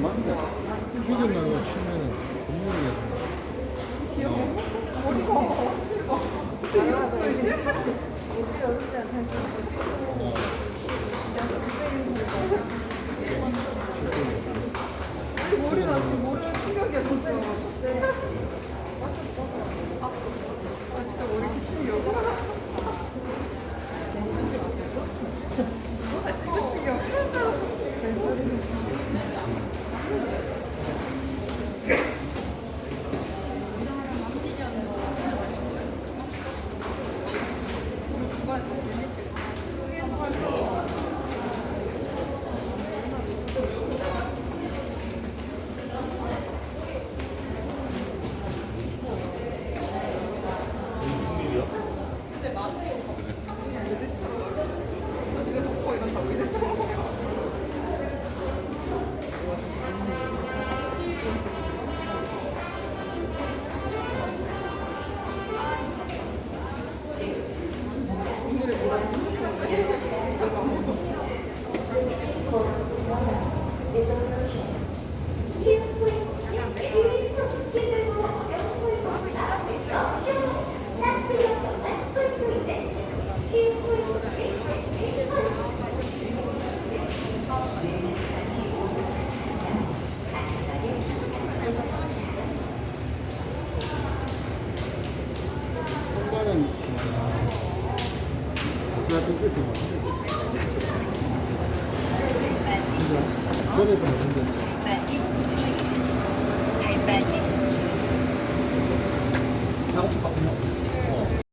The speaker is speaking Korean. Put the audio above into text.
맞네. 죽은 날로 치면은 분명히 귀여워. 머리가 어떻게 이럴 수가 있지? 어, 우리 머리 そうですね。